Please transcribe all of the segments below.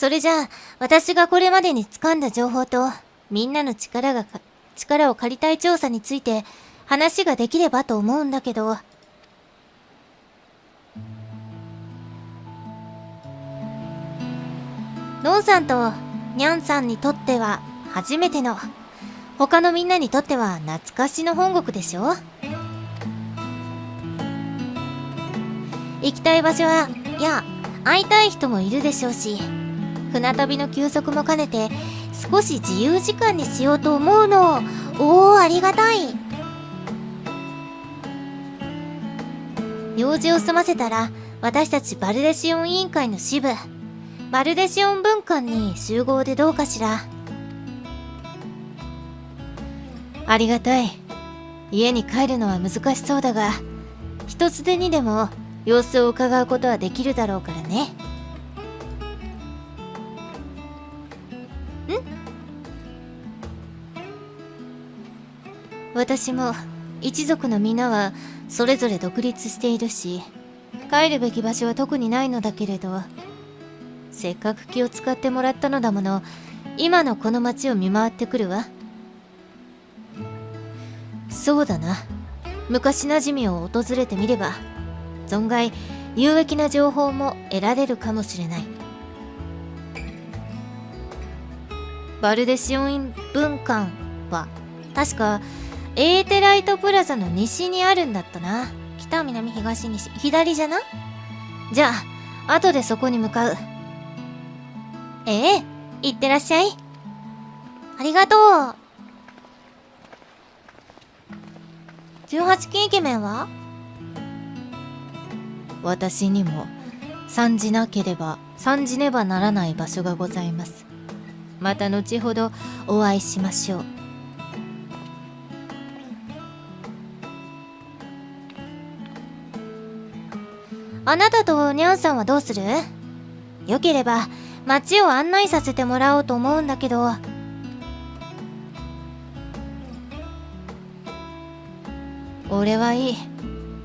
それじゃあ、私がこれまでに掴んだ情報と、みんなの力が、力を借りたい調査について、話ができればと思うんだけど。のんさんと、にゃんさんにとっては、初めての、他のみんなにとっては懐かしの本国でしょ？行きたい場所は、いや、会いたい人もいるでしょうし、船旅の休息も兼ねて、少し自由時間にしようと思うの。おお、ありがたい。用事を済ませたら、私たちバルデシオン委員会の支部、バルデシオン文館に集合でどうかしら。ありがたい。家に帰るのは難しそうだが、一つでにでも様子を伺うことはできるだろうからね。私も一族の皆はそれぞれ独立しているし帰るべき場所は特にないのだけれどせっかく気を使ってもらったのだもの今のこの町を見回ってくるわ。そうだな。昔なじみを訪れてみれば存外有益な情報も得られるかもしれない。バルデシオン文館は確かエーテライトプラザの西にあるんだったな。北南東西左じゃな？じゃあ後でそこに向かう。ええ行ってらっしゃい。ありがとう。18金イケメンは？私にも。参じなければ参じねばならない場所がございます。また後ほどお会いしましょう。あなたとニャンさんはどうする？よければ街を案内させてもらおうと思うんだけど。俺はいい。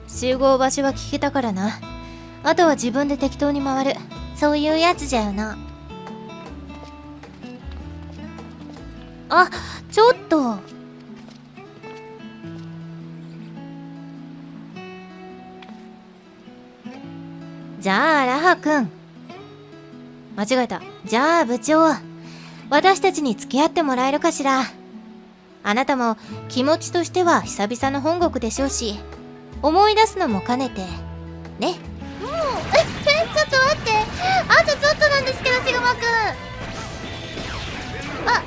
集合場所は聞けたからな。あとは自分で適当に回る。そういうやつじゃよな。あちょっと。じゃあラハ君。間違えた。じゃあ部長私たちに付き合ってもらえるかしら。あなたも気持ちとしては久々の本国でしょうし思い出すのも兼ねて。ね。もうええちょっと待って。あとちょっとなんですけどシグマくん。あ。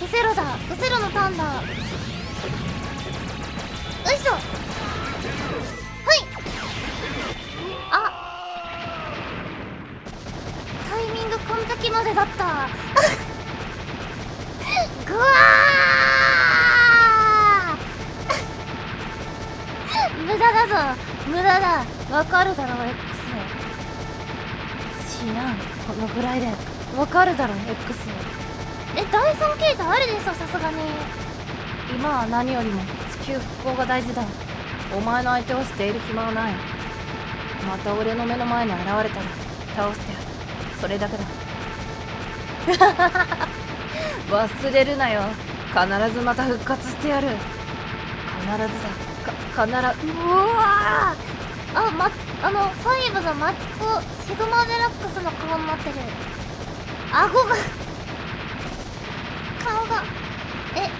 フセロだ。フセロのターンだ。よいしょ。イミング完璧までだったぐわー無駄だぞ。無駄だ。わかるだろ X 知らん。このぐらいでわかるだろ X え第3形態あるでしょさすがに。今は何よりも地球復興が大事だ。お前の相手をしている暇はない。また俺の目の前に現れたら倒してやる。それだけだ。忘れるなよ。必ずまた復活してやる。必ずだ。か必ず。うわあまあのファイブのマチコシグマデラックスの顔になってる。顎が。顔が。え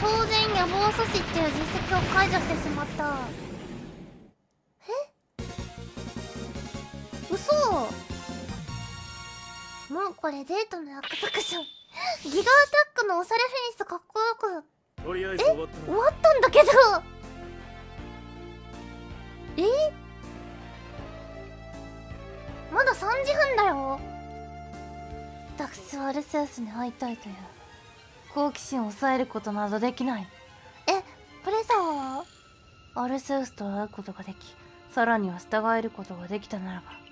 当然野望阻止っていう実績を解除してしまった。え？嘘。もこれデートの約束じゃんギガアタックのおしゃれフェニスかっこよくとりあえず終わった終わったんだけどえまだ3時半だよダクスはアルセウスに会いたいという好奇心を抑えることなどできないえプレサはアルセウスと会うことができさらには従えることができたならば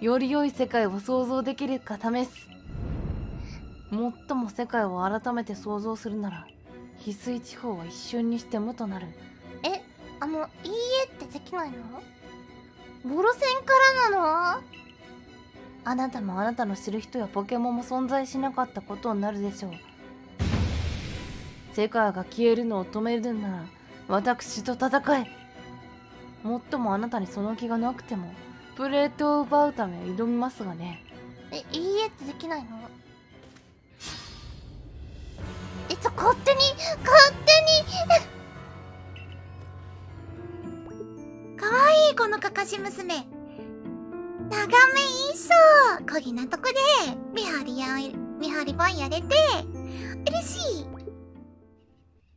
より良い世界を想像できるか試す。最も世界を改めて想像するなら翡翠地方は一瞬にして無となる。えあの「いいえ」ってできないの？ボロ戦からなの？あなたもあなたの知る人やポケモンも存在しなかったことになるでしょう。世界が消えるのを止めるなら私と戦え。もっともあなたにその気がなくてもプレートを奪うため挑みますがね。えいいえってできないの？えちょ勝手に勝手に！かわいいこのかかし娘。眺めいいそう。こぎなとこで見張りや見張り番やれて嬉しい。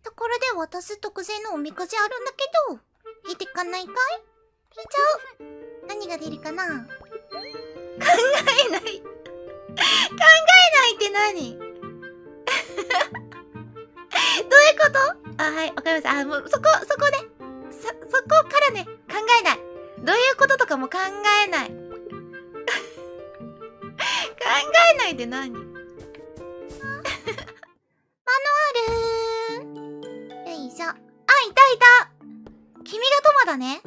ところで渡す特製のおみくじあるんだけど引いてかないかい？引いちゃう何が出るかな？考えない考えないって何？どういうこと？あ、はい、わかりました。あ、もう、そこ、そこで、そ、そこからね、考えない。どういうこととかも考えない。考えないで何？マノアルよいしょ。あ、いたいた君がトマだね。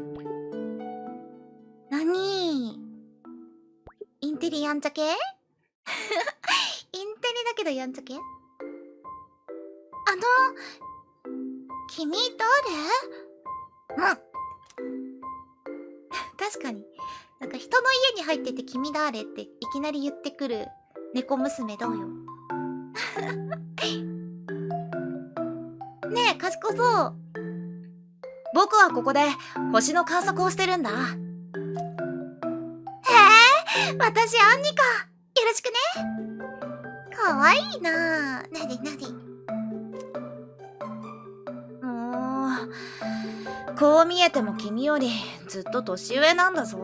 なにインテリやんちゃ系？インテリだけどやんちゃ系？あの、君誰うん。確かに。なんか人の家に入ってて君誰っていきなり言ってくる猫娘どうよ。ねえ、賢そう。僕はここで星の観測をしてるんだ。私アンニカ。よろしくね。かわいいななになにもう、こう見えても君よりずっと年上なんだぞ。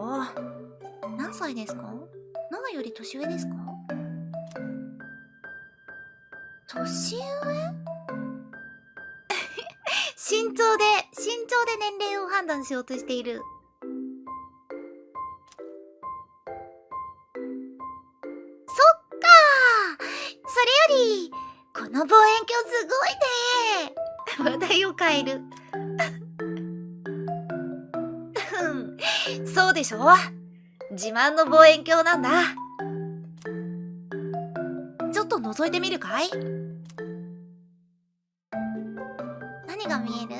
何歳ですか？長より年上ですか？年上？身長で、身長で年齢を判断しようとしている。の望遠鏡すごいね話題を変える。うん そうでしょ自慢の望遠鏡なんだ。ちょっと覗いてみるかい？何が見える？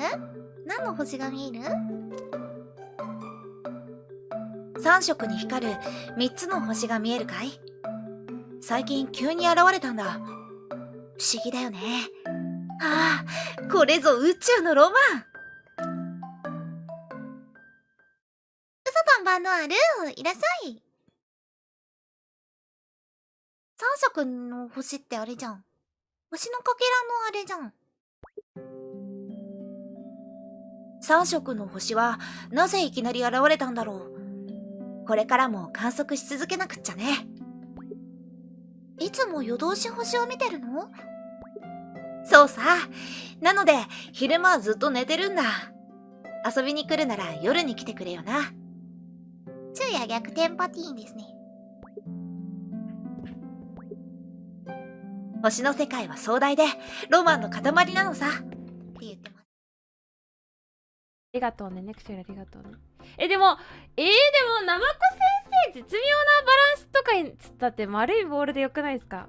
何の星が見える ?3 色に光る3つの星が見えるかい？最近急に現れたんだ。不思議だよね。ああ、これぞ宇宙のロマン嘘パンバンドあるいらっしゃい。三色の星ってあれじゃん。星のかけらのあれじゃん。三色の星はなぜいきなり現れたんだろう。これからも観測し続けなくっちゃね。いつも夜通し星を見てるの？そうさ。なので、昼間はずっと寝てるんだ。遊びに来るなら夜に来てくれよな。昼夜逆転パティーンですね。星の世界は壮大で、ロマンの塊なのさ。って言ってます。ありがとうねネクションありがとうねえでもえー、でも生子先生絶妙なバランスとかにつったって丸いボールでよくないですか？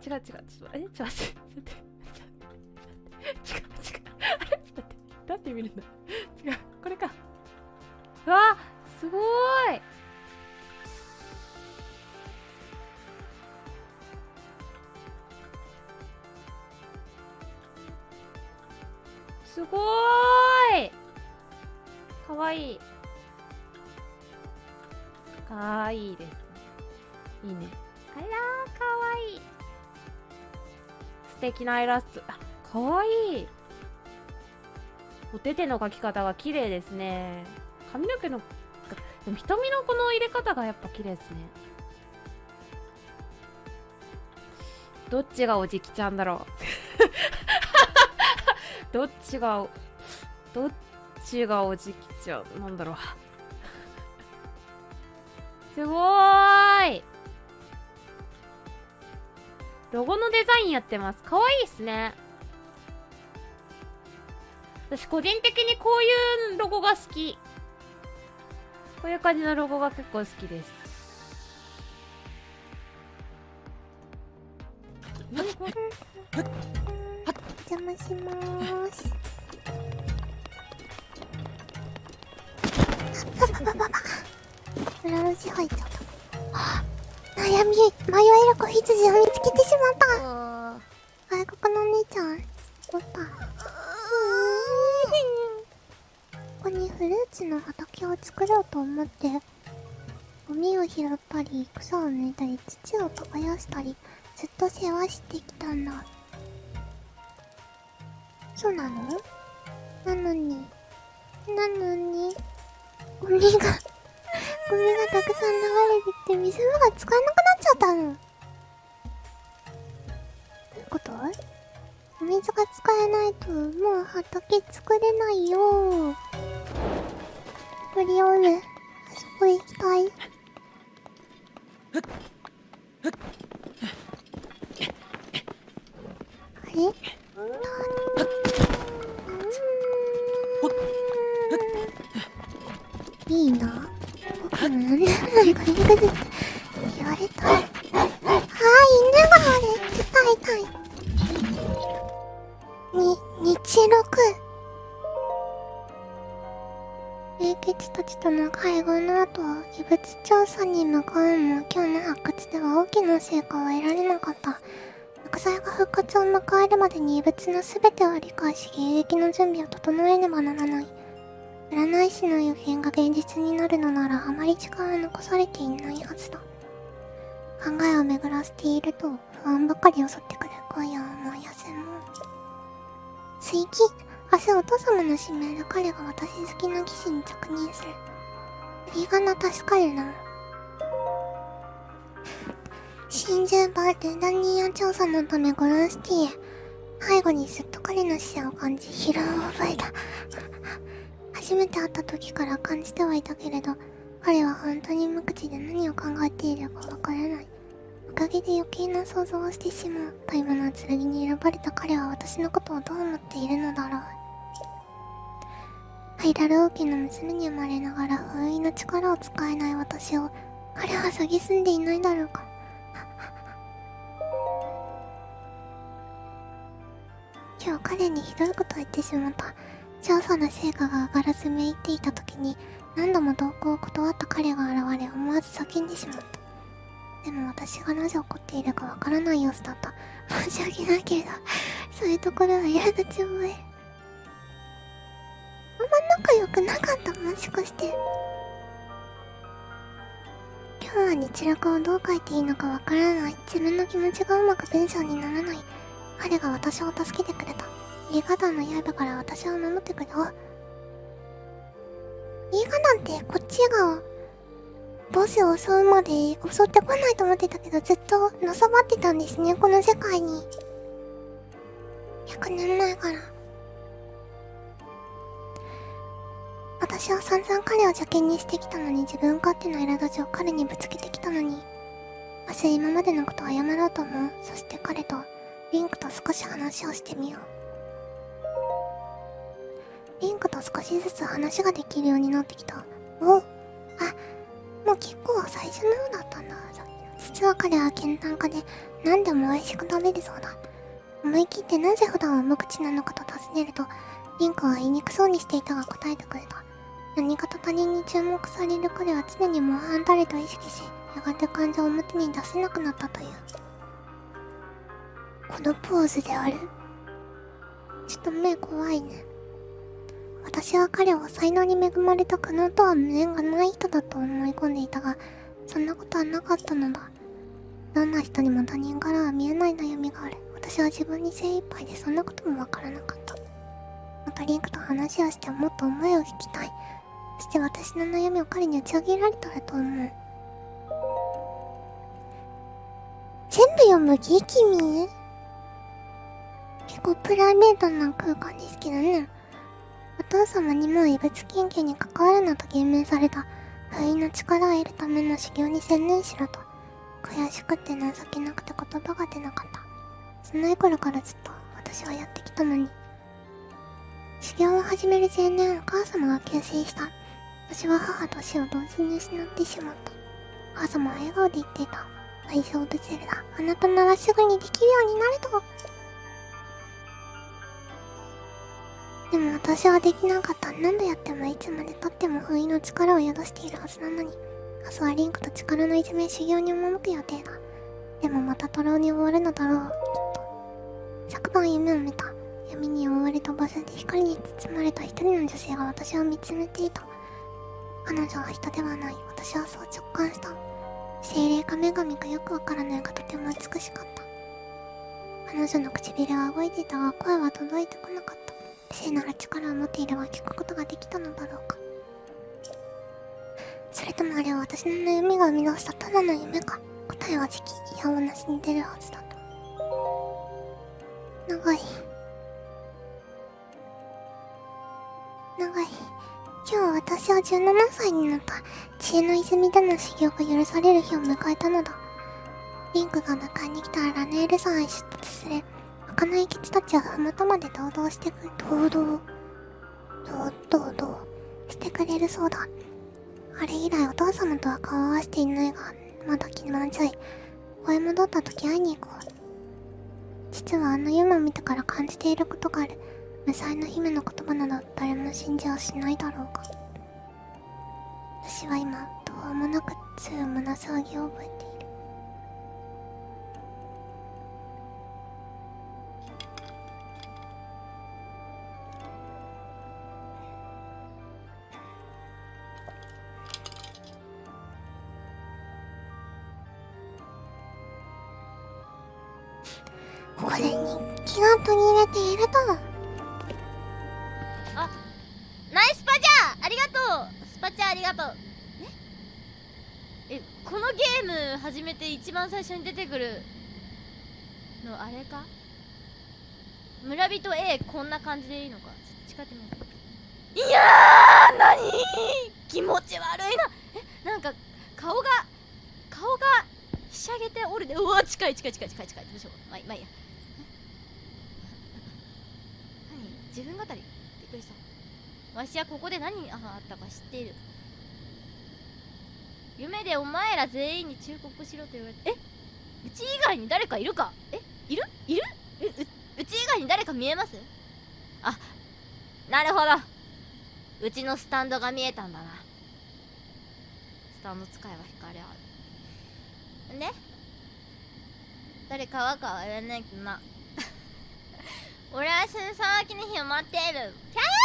ちょっと待って。あ違う違う。ちょっとえ？ちょっと待って。ちょっと待って。違う違うあれ？ちょっと待って。どうやって。見るんだ違うこれかうわすごーいすごーいかわいいかわいいですいいね。あらーかわいい。素敵なイラスト。あかわいい。お手手の描き方が綺麗ですね。髪の毛のでも瞳のこの入れ方がやっぱ綺麗ですね。どっちがおじきちゃんだろう。どっちがどっちがおじきちゃんなんだろう。すごーい。ロゴのデザインやってます。かわいいっすね。私個人的にこういうロゴが好き。こういう感じのロゴが結構好きです。お邪魔しまーす。ブラウパパ。裏。悩み迷える子羊を見つけてしまった。外国のお姉ちゃんおった。ここにフルーツの畑を作ろうと思ってゴミを拾ったり草を抜いたり土を耕したりずっと世話してきたんだ。そうなの？なのに。なのにゴミがゴミがたくさん流れてきて水が使えなくなっちゃったの。どういうこと？お水が使えないともう畑作れないよ。とりあえずあそこ行きたい。あれ？いいな。何でもないか肉ずって言われたああ犬があれ痛い。痛い。に日録英傑たちとの会合の後異物調査に向かうも今日の発掘では大きな成果は得られなかった木材が復活を迎えるまでに異物の全てを理解し迎撃の準備を整えねばならない占い師の予言が現実になるのならあまり時間は残されていないはずだ。考えを巡らせていると不安ばかり襲ってくる今夜はもう休もう。追記。明日お父様の指名で彼が私好きな騎士に着任する。ありがな助かるな。真珠バルダニア調査のためゴランシティへ。背後にすっと彼の視線を感じ疲労を覚えた。初めて会った時から感じてはいたけれど彼は本当に無口で何を考えているかわからない。おかげで余計な想像をしてしまう大物の剣に選ばれた彼は私のことをどう思っているのだろう。ハイラル王家の娘に生まれながら封印の力を使えない私を彼は蔑んでいないだろうか。今日彼にひどいことを言ってしまった。調査の成果が上がらずめいっていた時に何度も同行を断った彼が現れ思わず叫んでしまった。でも私がなぜ怒っているかわからない様子だった。申し訳ないけれどそういうところは苛立ち覚えるあんま仲良くなかった。もしかして。今日は日録をどう書いていいのかわからない。自分の気持ちがうまく文章にならない。彼が私を助けてくれた。リガダンの刃から私を守ってくれあリガダンってこっちがボスを襲うまで襲ってこないと思ってたけどずっとのさばってたんですね。この世界に。100年前から。私は散々彼を邪険にしてきたのに自分勝手な苛立ちを彼にぶつけてきたのに明日今までのことを謝ろうと思う。そして彼とリンクと少し話をしてみよう。リンクと少しずつ話ができるようになってきた。おあもう結構最初のようだったんだ。実は彼は健談家で何でも美味しく食べるそうだ。思い切ってなぜ普段は無口なのかと尋ねるとリンクは言いにくそうにしていたが答えてくれた。何かと他人に注目される彼は常に模範誰と意識しやがて感情を表に出せなくなったという。このポーズである。ちょっと目怖いね。私は彼を才能に恵まれた可能とは無縁がない人だと思い込んでいたがそんなことはなかったのだ。どんな人にも他人からは見えない悩みがある。私は自分に精一杯でそんなこともわからなかった。またリンクと話をしてもっと思いを引きたい。そして私の悩みを彼に打ち上げられたらと思う。全部読むギ君？結構プライベートな空間ですけどね。お父様にも異物研究に関わるなと言命された。封印の力を得るための修行に専念しろと。悔しくて情けなくて言葉が出なかった。幼い頃からずっと私はやってきたのに。修行を始める前年お母様が急死した。私は母と死を同時に失ってしまった。母様は笑顔で言っていた。大丈夫ゼルダあなたならすぐにできるようになると。でも私はできなかった。何度やってもいつまでたっても封印の力を宿しているはずなのに。明日はリンクと力のいじめ修行に赴く予定だ。でもまたトロに終わるのだろう。きっと。昨晩夢を見た。闇に覆われた場所で光に包まれた一人の女性が私を見つめていた。彼女は人ではない。私はそう直感した。精霊か女神かよくわからないがとても美しかった。彼女の唇は動いていたが声は届いてこなかった。聖なる力を持っていれば聞くことができたのだろうか。それともあれは私の悩みが生み出したただの夢か。答えは時期いやおなしに出るはずだと。長い。長い。今日私は17歳になった。知恵の泉での修行が許される日を迎えたのだ。リンクが迎えに来たらラネール山へ出突する。儚いキツたちは麓まで堂々してく堂々堂々堂してくれるそうだあれ以来お父様とは顔を合わせていないがまだ気まずい声戻った時会いに行こう実はあの夢を見てから感じていることがある。無才の姫の言葉など誰も信じはしないだろうか。私は今どうもなく強い胸騒ぎを覚えて。いるナイスパチャーありがとう。スパチャありがとう。ええこのゲーム始めて一番最初に出てくるのあれか？村人 A こんな感じでいいのか？ちょっと近ってみよういやーなに気持ち悪いな。えなんか顔が顔がひしゃげておるで。うわ近い近い近い近い近い。どうしよう。まあまあいいや。何？自分語り？わしはここで何があったか知っている。夢でお前ら全員に忠告しろと言われて。え？うち以外に誰かいるか？え？いる？いる？うううち以外に誰か見えます？あなるほど。うちのスタンドが見えたんだな。スタンド使えば光あるんで？誰かはかは言わないけどな。俺はその騒ぎの日を待っている。キャー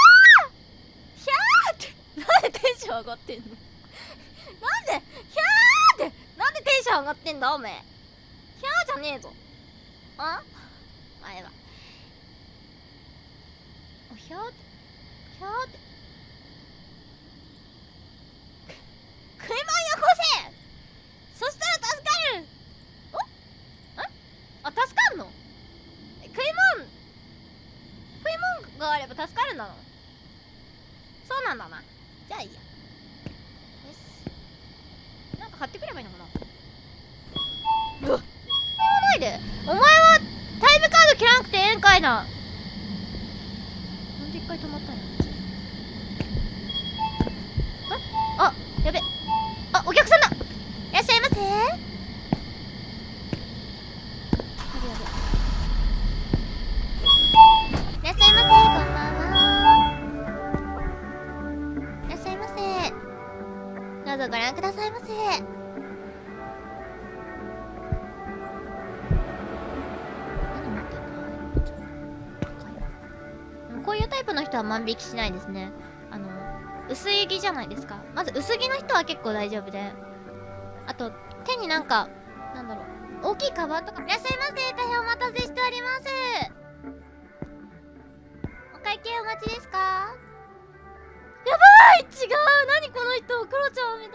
なんでテンション上がってんの？なんでヒャーって？なんでテンション上がってんだ？おめえ。ヒャーじゃねえぞ。あ？前はおヒャー？ってヒャーって。食い物よこせ！そしたら助かる！お？んあ助かんの？食い物食い物があれば助かるんだのそうなんだな。じゃあいいやよし。なんか買ってくればいいのかな。うわ。ないで。お前はタイムカード切らなくてええんかいな。なんで一回止まったんや。ああやべ。あお客さんだいらっしゃいませ。ご覧くださいませ。でもこういうタイプの人は万引きしないですね。あの薄い着じゃないですか。まず薄着の人は結構大丈夫で。あと手になんかなんだろう大きいカバンとかいらっしゃいませ大変お待たせしております。お会計お待ちですか？やばい違う。何この人クロちゃんみた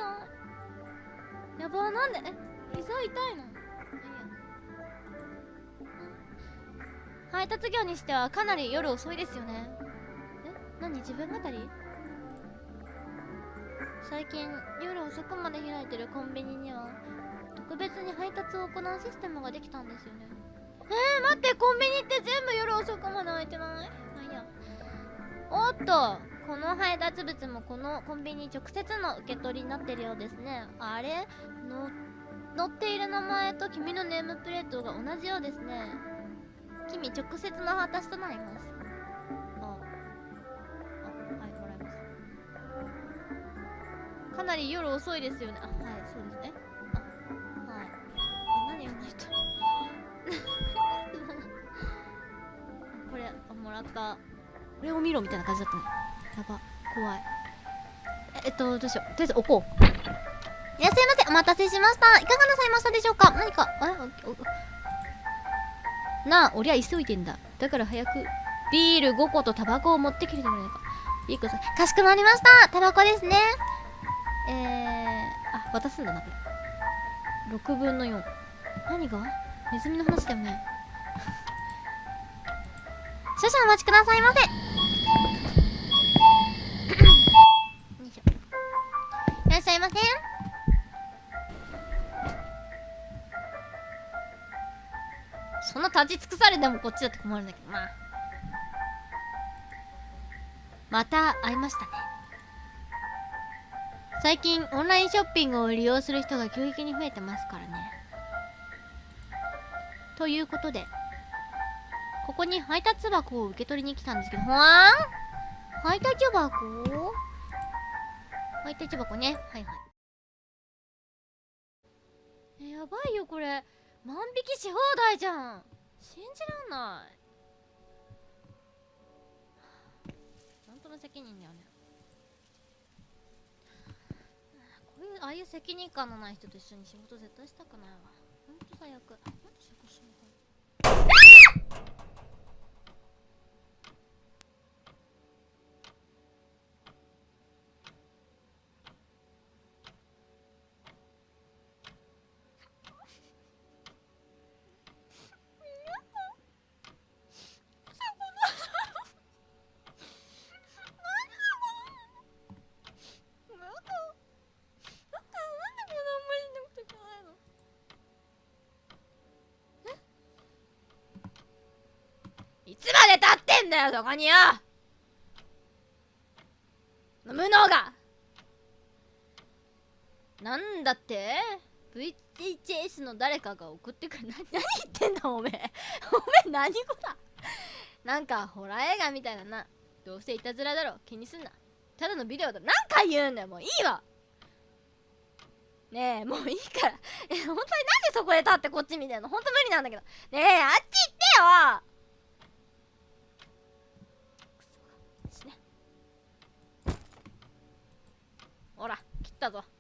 い。やばなんで？え膝痛いの？配達業にしてはかなり夜遅いですよね。え何自分語り？最近夜遅くまで開いてるコンビニには特別に配達を行うシステムができたんですよね。えー、待ってコンビニって全部夜遅くまで開いてない？まあいいや？おっと。この配達物もこのコンビニ直接の受け取りになってるようですね。あれ？の載っている名前と君のネームプレートが同じようですね。君直接の私となります。ああはいもらいますかなり夜遅いですよね。あはいそうですね。あはい。あ何あの人これもらった。これを見ろみたいな感じだったねやば怖い。えっとどうしよう。とりあえず置こう。いらっしゃいませお待たせしました。いかがなさいましたでしょうか？何かあおおなあ俺は急いでんだ。だから早くビール5個とタバコを持ってきてくれないか。いいかさかしこまりました。タバコですね。えー、あ渡すんだなこれ6分の4何が？ネズミの話だよね。少々お待ちくださいませ。いらっしゃいません。そんな立ち尽くされてもこっちだって困るんだけどまあまた会いましたね。最近オンラインショッピングを利用する人が急激に増えてますからね。ということでここに配達箱を受け取りに来たんですけど。ほわん？配達箱？配達箱ね。はいはい。えやばいよこれ。万引きし放題じゃん。信じらんない。本当の責任だよね。こういうああいう責任感のない人と一緒に仕事絶対したくないわ。ほんと最悪。なんで仕事しないのなんかなんかなんでこんな無理なこといけないのえいつまで立ってんだよそこによ無能がなんだって VHS の誰かが送ってくるな何言ってんだおめえおめえ何語だなんかホラー映画みたいだなどうせいたずらだろ気にすんなただのビデオだ何回言うんだよもういいわねえもういいからえ本当になんでそこで立ってこっち見てんの本当無理なんだけどねえあっち行ってよクソ